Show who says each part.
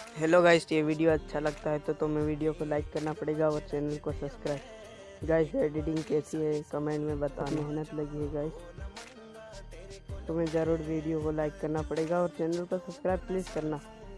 Speaker 1: Hello guys ये video अच्छा लगता है तो तुम्हें वीडियो को लाइक करना पड़ेगा और चैनल को सब्सक्राइब गाइस एडिटिंग कैसी है? कमेंट में बता मेहनत लगी है गाइस तुम्हें ज़रूर वीडियो को लाइक करना पड़ेगा और चैनल को सब्सक्राइब प्लीज़ करना.